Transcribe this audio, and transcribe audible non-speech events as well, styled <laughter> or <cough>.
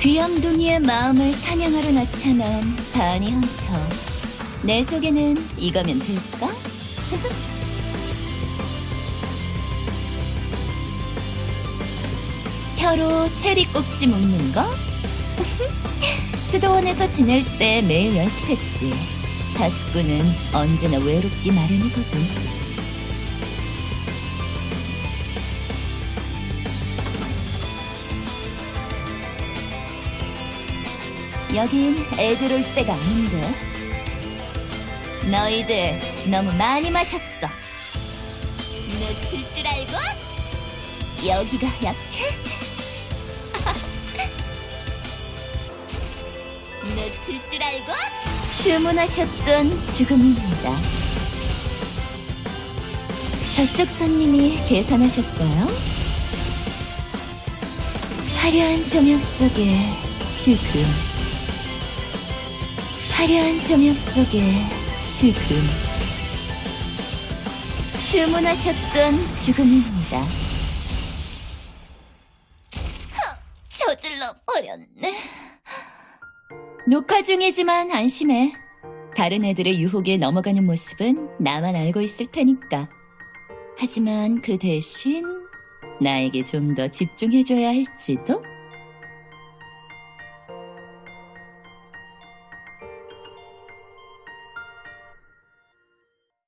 귀염둥이의 마음을 사냥하러 나타난 바니 헌터. 내 속에는 이거면 될까? <laughs> 혀로 체리 꼭지 묶는 거? <laughs> 수도원에서 지낼 때 매일 연습했지. 다스꾸는 언제나 외롭기 마련이거든. 여긴 애들 올 때가 아닌데. 너희들 너무 많이 마셨어. 놓칠 줄 알고? 여기가 약해? <laughs> 놓칠 줄 알고? 주문하셨던 죽음입니다. 저쪽 손님이 계산하셨어요? 화려한 조명 속에 죽음. 화려한 조명 속에 죽음. 주문하셨던 죽음입니다. 저질러 버렸네. 녹화 중이지만 안심해. 다른 애들의 유혹에 넘어가는 모습은 나만 알고 있을 테니까. 하지만 그 대신 나에게 좀 더 집중해줘야 할지도?